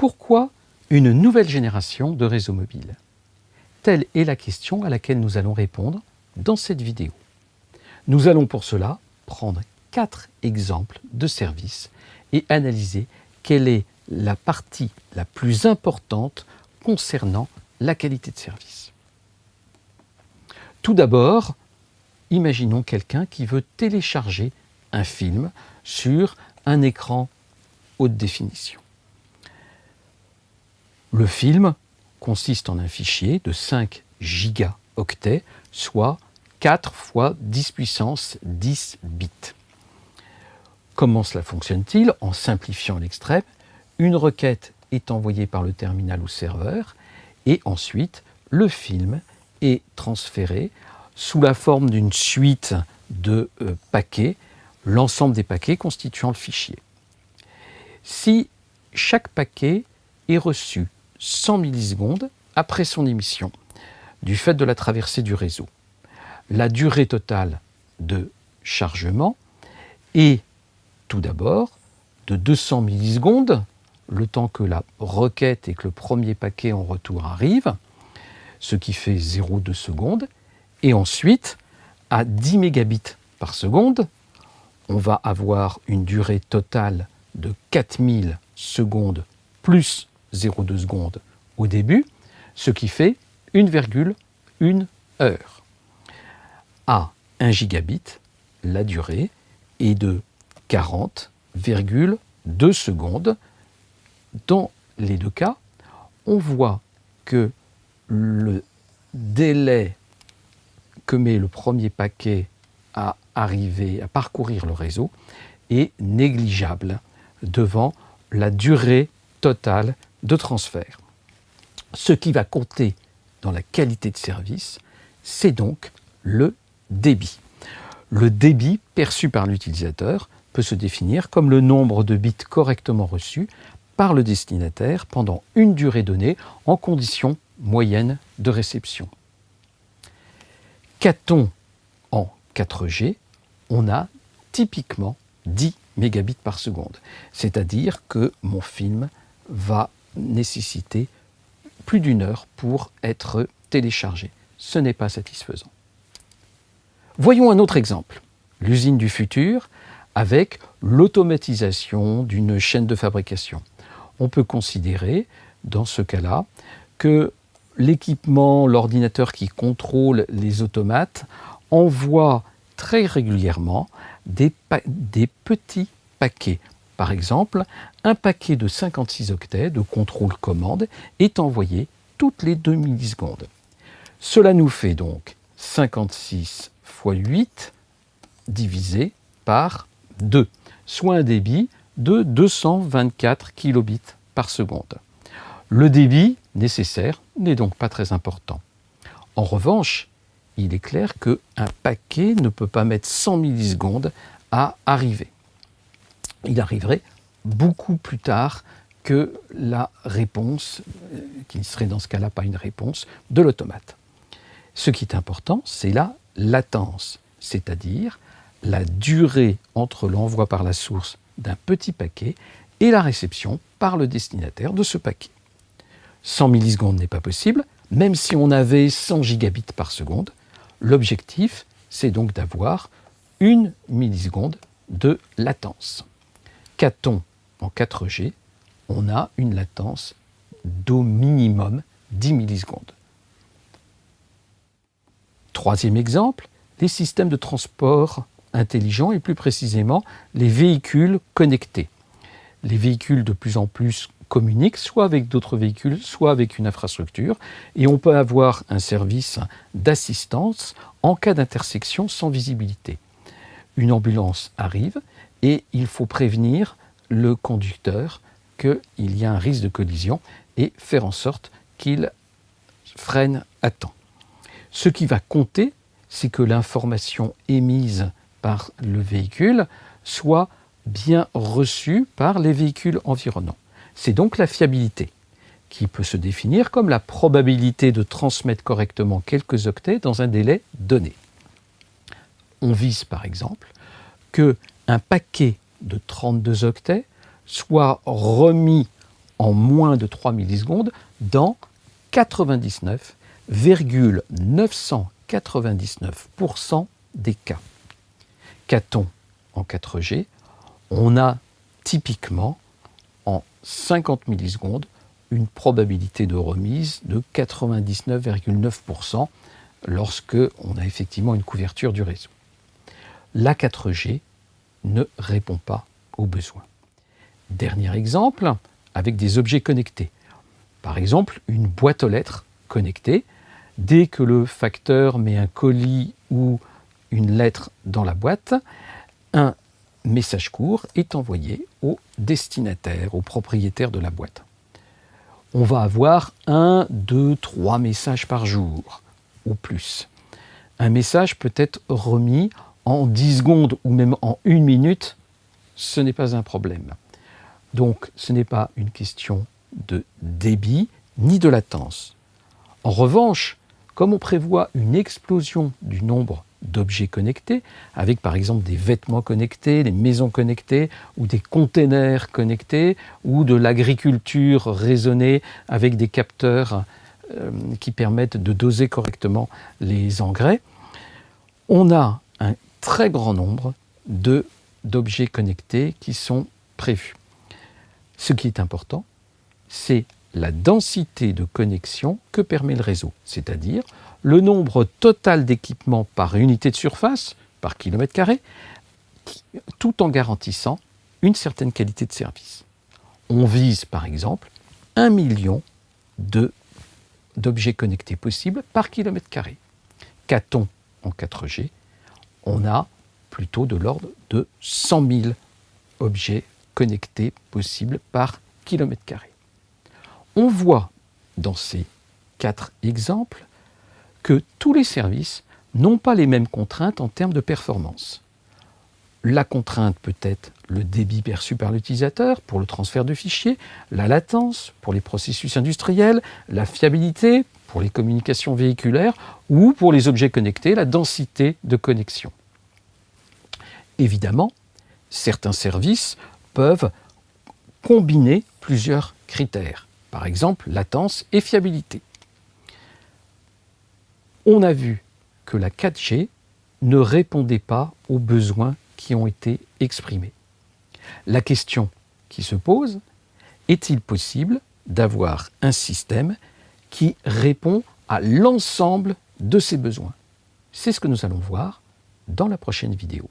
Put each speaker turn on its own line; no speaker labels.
Pourquoi une nouvelle génération de réseaux mobiles? Telle est la question à laquelle nous allons répondre dans cette vidéo. Nous allons pour cela prendre quatre exemples de services et analyser quelle est la partie la plus importante concernant la qualité de service. Tout d'abord, imaginons quelqu'un qui veut télécharger un film sur un écran haute définition. Le film consiste en un fichier de 5 gigaoctets, soit 4 fois 10 puissance 10 bits. Comment cela fonctionne-t-il En simplifiant l'extrême, une requête est envoyée par le terminal au serveur et ensuite le film est transféré sous la forme d'une suite de euh, paquets, l'ensemble des paquets constituant le fichier. Si chaque paquet est reçu 100 millisecondes après son émission, du fait de la traversée du réseau, la durée totale de chargement est tout d'abord de 200 millisecondes, le temps que la requête et que le premier paquet en retour arrive, ce qui fait 0,2 secondes, et ensuite, à 10 mégabits par seconde, on va avoir une durée totale de 4000 secondes plus 0,2 secondes au début, ce qui fait 1,1 heure. À 1 gigabit, la durée est de 40,2 secondes. Dans les deux cas, on voit que le délai que met le premier paquet à arriver, à parcourir le réseau, est négligeable devant la durée totale de transfert. Ce qui va compter dans la qualité de service, c'est donc le débit. Le débit perçu par l'utilisateur peut se définir comme le nombre de bits correctement reçus par le destinataire pendant une durée donnée en conditions moyennes de réception. Qu'a-t-on en 4G On a typiquement 10 mégabits par seconde. C'est-à-dire que mon film va nécessiter plus d'une heure pour être téléchargé. Ce n'est pas satisfaisant. Voyons un autre exemple, l'usine du futur avec l'automatisation d'une chaîne de fabrication. On peut considérer, dans ce cas-là, que l'équipement, l'ordinateur qui contrôle les automates, envoie très régulièrement des, petits paquets. Par exemple, un paquet de 56 octets de contrôle commande est envoyé toutes les 2 millisecondes. Cela nous fait donc 56 fois 8 divisé par 2, soit un débit de 224 kilobits par seconde. Le débit nécessaire n'est donc pas très important. En revanche, il est clair qu'un paquet ne peut pas mettre 100 millisecondes à arriver. Il arriverait beaucoup plus tard que la réponse, euh, qui ne serait dans ce cas-là pas une réponse, de l'automate. Ce qui est important, c'est la latence, c'est-à-dire la durée entre l'envoi par la source d'un petit paquet et la réception par le destinataire de ce paquet. 100 millisecondes n'est pas possible, même si on avait 100 gigabits par seconde. L'objectif, c'est donc d'avoir une milliseconde de latence. En 4G On a une latence d'au minimum 10 millisecondes. Troisième exemple, les systèmes de transport intelligents et plus précisément les véhicules connectés. Les véhicules de plus en plus communique soit avec d'autres véhicules, soit avec une infrastructure, et on peut avoir un service d'assistance en cas d'intersection sans visibilité. Une ambulance arrive et il faut prévenir le conducteur qu'il y a un risque de collision et faire en sorte qu'il freine à temps. Ce qui va compter, c'est que l'information émise par le véhicule soit bien reçue par les véhicules environnants. C'est donc la fiabilité, qui peut se définir comme la probabilité de transmettre correctement quelques octets dans un délai donné. On vise par exemple que un paquet de 32 octets soit remis en moins de 3 millisecondes dans 99,999% des cas. Qu'a-t-on en 4G On a typiquement en 50 millisecondes une probabilité de remise de 99,9% lorsque on a effectivement une couverture du réseau. La 4G ne répond pas aux besoins. Dernier exemple, avec des objets connectés. Par exemple, une boîte aux lettres connectée. Dès que le facteur met un colis ou une lettre dans la boîte, un message court est envoyé au destinataire, au propriétaire de la boîte. On va avoir un, deux, trois messages par jour, au plus. Un message peut être remis en 10 secondes ou même en une minute, ce n'est pas un problème. Donc ce n'est pas une question de débit ni de latence. En revanche, comme on prévoit une explosion du nombre d'objets connectés, avec par exemple des vêtements connectés, des maisons connectées, ou des containers connectés, ou de l'agriculture raisonnée avec des capteurs euh, qui permettent de doser correctement les engrais, on a très grand nombre d'objets connectés qui sont prévus. Ce qui est important, c'est la densité de connexion que permet le réseau, c'est-à-dire le nombre total d'équipements par unité de surface, par kilomètre carré, tout en garantissant une certaine qualité de service. On vise par exemple un million d'objets connectés possibles par kilomètre carré. Qu'a-t-on en 4G On a plutôt de l'ordre de 100 000 objets connectés possibles par kilomètre carré. On voit dans ces quatre exemples que tous les services n'ont pas les mêmes contraintes en termes de performance. La contrainte peut être le débit perçu par l'utilisateur pour le transfert de fichiers, la latence pour les processus industriels, la fiabilité pour les communications véhiculaires ou pour les objets connectés, la densité de connexion. Évidemment, certains services peuvent combiner plusieurs critères, par exemple latence et fiabilité. On a vu que la 4G ne répondait pas aux besoins qui ont été exprimés. La question qui se pose, est-il possible d'avoir un système qui répond à l'ensemble de ces besoins? C'est ce que nous allons voir dans la prochaine vidéo.